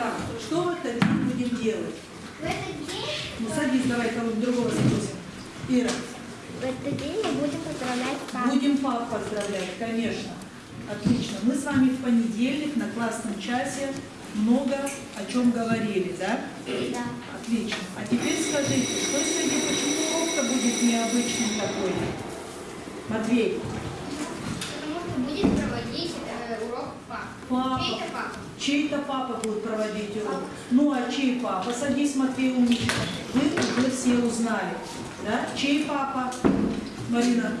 Так, что в этот день будем делать? В этот день, Ну садись, давай кого-нибудь другого спросим. Ира, в этот день мы будем поздравлять папу. будем пап поздравлять, конечно. Отлично. Мы с вами в понедельник на классном часе много о чем говорили, да? Да. Отлично. А теперь скажите, что сегодня, почему урок-то будет необычный такой? Матвей, Потому что будет проводить э, урок папа. Чей-то папа. чей-то папа будет проводить урок. Ну а чей папа? Садись, Матвей, умничка. Вы уже все узнали. Да? Чей папа? Марина?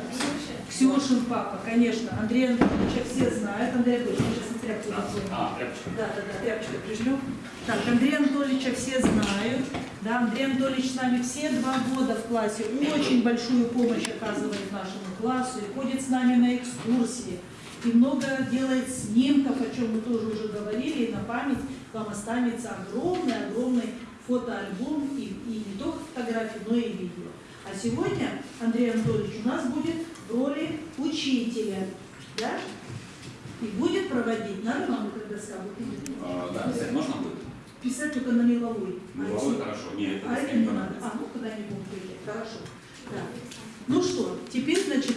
Ксюшин папа, конечно. Андрей Анатольевича все знают. Андрей мы сейчас на тряпку накроем. А, тряпочка. Да, да, да, тряпочкой прижмем. Так, Андрея Анатольевича все знают. Да, Андрей Анатольевич с нами все два года в классе очень большую помощь оказывает нашему классу и ходит с нами на экскурсии. И много делает снимков, о чем мы тоже уже говорили, и на память вам останется огромный-огромный фотоальбом, и, и не только фотографии, но и видео. А сегодня Андрей Анатольевич у нас будет в роли учителя, да? И будет проводить, надо вам? Вот видите? А, да, писать можно будет? Писать только на меловой. Меловой хорошо. Нет, А это не надо. А, ну куда не будем прийти. Хорошо. Да. Ну что,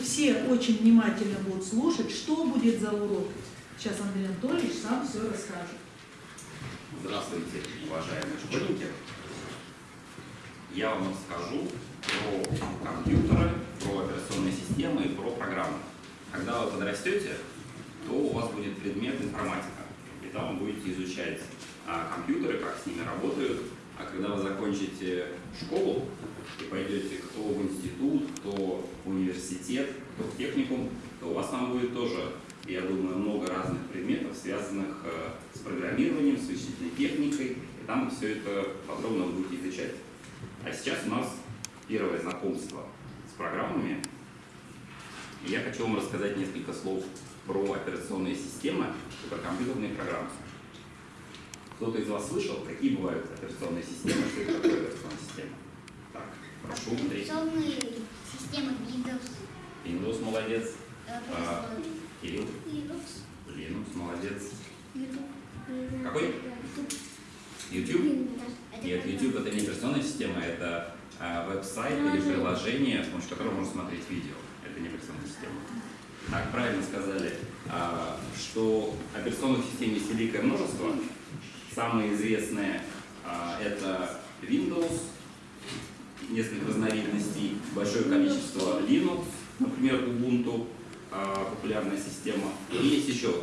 все очень внимательно будут слушать, что будет за урок. Сейчас Андрей Анатольевич сам все расскажет. Здравствуйте, уважаемые школьники. Я вам расскажу про компьютеры, про операционные системы и про программы. Когда вы подрастете, то у вас будет предмет информатика. И там вы будете изучать а, компьютеры, как с ними работают. Закончите школу и пойдете кто в институт, кто в университет, кто в техникум, то у вас там будет тоже, я думаю, много разных предметов, связанных э, с программированием, с вычислительной техникой, и там все это подробно будете изучать. А сейчас у нас первое знакомство с программами. И я хочу вам рассказать несколько слов про операционные системы и про компьютерные программы. Кто-то из вас слышал, какие бывают операционные системы, что это такое операционная система? Так, прошу, Андрей. Операционные системы Windows. Windows молодец. А, Кирилл, Linux. Linux молодец. YouTube. Какой? YouTube? Нет. YouTube это не операционная система, это а, веб-сайт или приложение, с помощью которого можно смотреть видео. Это не операционная система. Так, правильно сказали, а, что операционных систем есть великое множество. Самые известные а, это Windows, несколько разновидностей, большое количество Linux, например, Ubuntu, а, популярная система. И есть еще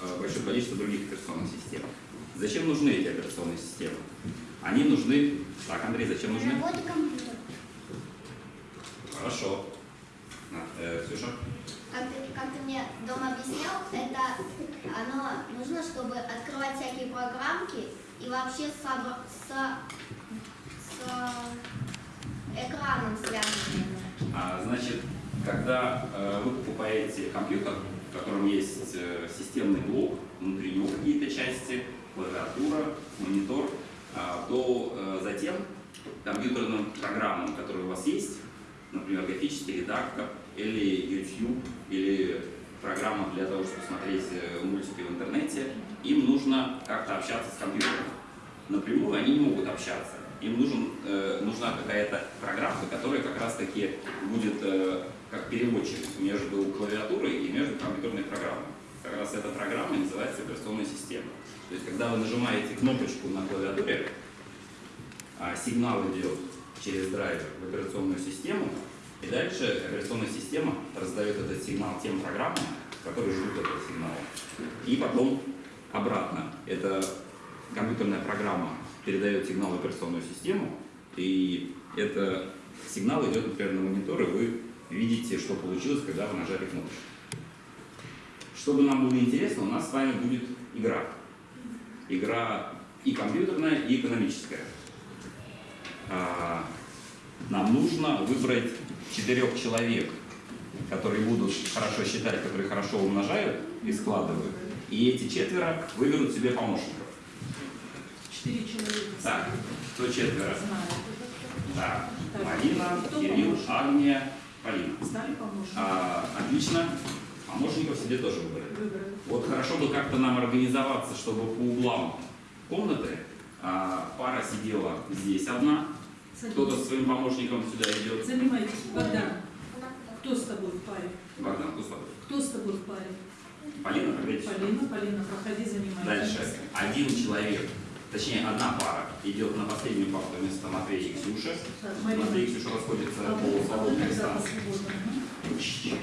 а, большое количество других операционных систем. Зачем нужны эти операционные системы? Они нужны... Так, Андрей, зачем нужны? Работа компьютера. Хорошо. На, э, Ксюша? Как ты, как ты мне дома объяснял, это оно нужно, чтобы открывать всякие программки и вообще с, с, с экраном связанные. А, значит, когда э, вы покупаете компьютер, в котором есть э, системный блок, внутри него какие-то части, клавиатура, монитор, а, то э, затем компьютерным программам, которые у вас есть, например, графический редактор или YouTube, или программа для того, чтобы смотреть э, мультики в интернете, им нужно как-то общаться с компьютером. Напрямую они не могут общаться. Им нужен, э, нужна какая-то программа, которая как раз таки будет э, как переводчик между клавиатурой и между компьютерной программой. Как раз эта программа называется операционная система. То есть, когда вы нажимаете кнопочку на клавиатуре, а, сигнал идет через драйвер в операционную систему, и дальше операционная система раздает этот сигнал тем программам, которые ждут этого сигнала. И потом обратно. Эта компьютерная программа передает сигнал в операционную систему, и это сигнал идет, например, на монитор, и вы видите, что получилось, когда вы нажали кнопочку. Чтобы нам было интересно, у нас с вами будет игра. Игра и компьютерная, и экономическая. А, Нам нужно выбрать четырех человек, которые будут хорошо считать, которые хорошо умножают и складывают. И эти четверо выберут себе помощников. Четыре человека. Так, кто четверо? Да. Марина, Кирилл? Агния, Полина. Стали помощниками? А, отлично. Помощников себе тоже выбрали. Выбрали. Вот хорошо бы как-то нам организоваться, чтобы по углам комнаты. А, Пара сидела здесь одна, кто-то со своим помощником сюда идет. Занимайтесь. Богдан, кто с тобой в паре? Богдан, кто с тобой? Кто с тобой в паре? Полина, проходите. Полина, Полина, проходи, занимайтесь. Дальше. Один человек, точнее одна пара, идет на последнюю парту вместо Матвея и Ксюши. Так. Матвей и Ксюша расходятся А, по вот, свободным да, местам. свободно. Мгм.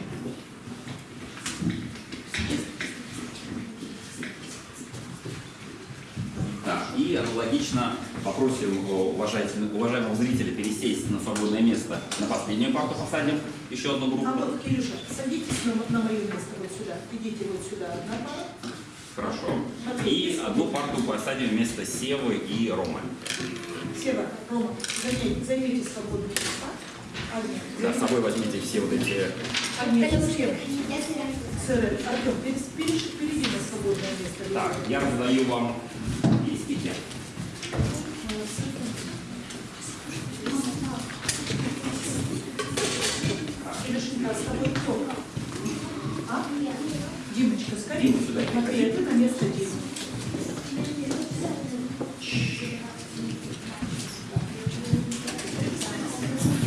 Так, и аналогично попросим э, уважаемого зрителя пересесть на свободное место. На последнюю парту посадим еще одну группу. А вот, Кирюша, садитесь на, на мое место вот сюда. Идите вот сюда, одна пара. Хорошо. И одну парту посадим вместо Севы и Ромы. Сева, Рома, займите, займите свободные места. Агния, Да, с собой возьмите все вот эти... Артем, перейди на свободное место. Так, я раздаю вам листики. Кирюшенька, а с тобой кто? А? Димочка, скорее. Дима, сюда Матвей, ты на место Димы.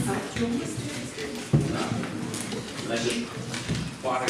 Артем. Да. Значит, пары,